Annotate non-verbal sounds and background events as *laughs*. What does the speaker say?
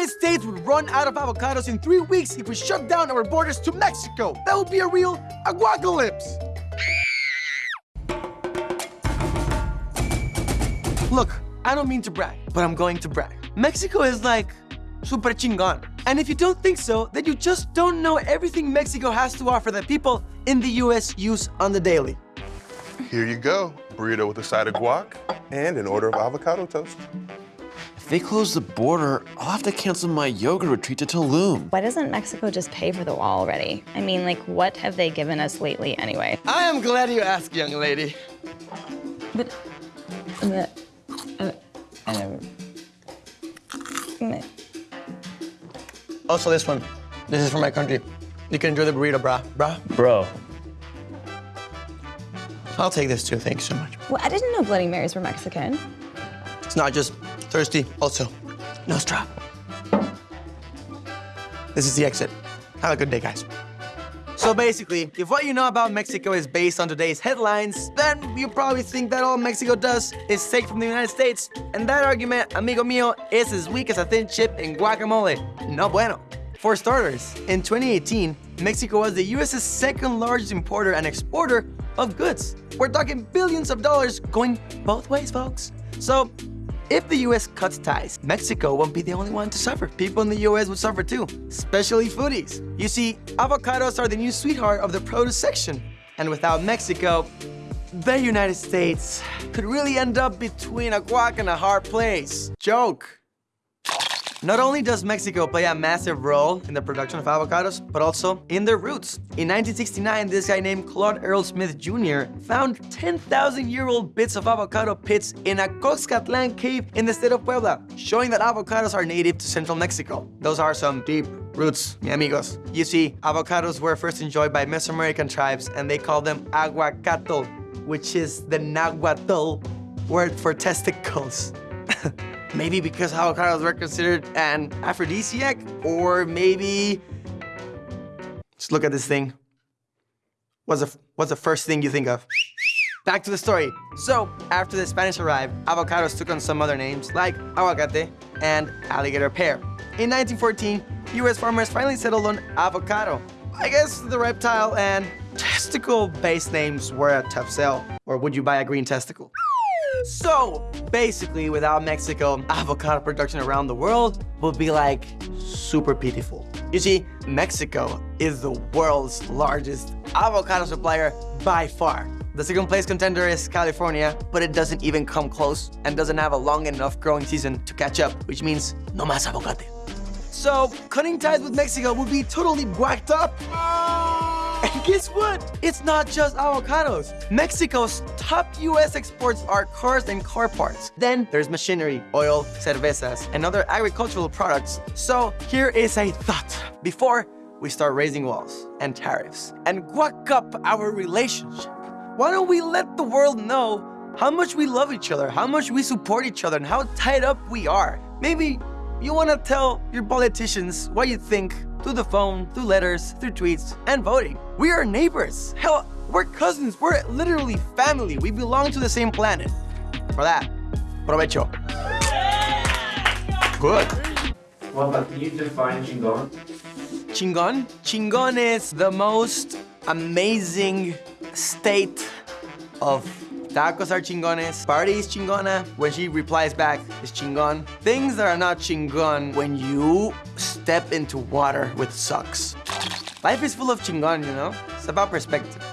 United States would run out of avocados in three weeks if we shut down our borders to Mexico. That would be a real aguacalypse. Look, I don't mean to brag, but I'm going to brag. Mexico is like super chingon. And if you don't think so, then you just don't know everything Mexico has to offer that people in the US use on the daily. Here you go. Burrito with a side of guac and an order of avocado toast. If they close the border, I'll have to cancel my yoga retreat to Tulum. Why doesn't Mexico just pay for the wall already? I mean, like, what have they given us lately anyway? I am glad you asked, young lady. But, uh, uh, uh, Also this one. This is for my country. You can enjoy the burrito, brah. Brah. Bro, I'll take this too, thanks so much. well, I didn't know Bloody Marys were Mexican. It's not just thirsty, also Nostra. This is the exit. Have a good day, guys. So basically, if what you know about Mexico is based on today's headlines, then you probably think that all Mexico does is take from the United States. And that argument, amigo mío, is as weak as a thin chip in guacamole. No bueno. For starters, in 2018, Mexico was the US's second largest importer and exporter of goods. We're talking billions of dollars going both ways, folks. So if the US cuts ties, Mexico won't be the only one to suffer. People in the US would suffer too, especially foodies. You see, avocados are the new sweetheart of the produce section. And without Mexico, the United States could really end up between a guac and a hard place. Joke. Not only does Mexico play a massive role in the production of avocados, but also in their roots. In 1969, this guy named Claude Earl Smith Jr. found 10,000-year-old bits of avocado pits in a Coxcatlan cave in the state of Puebla, showing that avocados are native to central Mexico. Those are some deep roots, mi amigos. You see, avocados were first enjoyed by Mesoamerican tribes, and they called them aguacatl, which is the Nahuatl word for testicles. *laughs* maybe because avocados were considered an aphrodisiac, or maybe... Just look at this thing. What's the, what's the first thing you think of? Back to the story. So, after the Spanish arrived, avocados took on some other names like aguacate and alligator pear. In 1914, US farmers finally settled on avocado. I guess the reptile and testicle-based names were a tough sell. Or would you buy a green testicle? So, basically, without Mexico, avocado production around the world would be like super pitiful. You see, Mexico is the world's largest avocado supplier by far. The second place contender is California, but it doesn't even come close and doesn't have a long enough growing season to catch up, which means no más avocate. So, cutting ties with Mexico would be totally whacked up. And guess what? It's not just avocados. Mexico's top US exports are cars and car parts. Then there's machinery, oil, cervezas, and other agricultural products. So here is a thought. Before we start raising walls and tariffs and guac up our relationship, why don't we let the world know how much we love each other, how much we support each other, and how tied up we are? Maybe you want to tell your politicians what you think through the phone, through letters, through tweets, and voting. We are neighbors. Hell, we're cousins. We're literally family. We belong to the same planet. For that, provecho. Good. well, but can you define chingon? Chingon? Chingon is the most amazing state of tacos are chingones, party is chingona, when she replies back it's chingon. Things that are not chingon when you step into water with sucks. Life is full of chingon, you know? It's about perspective.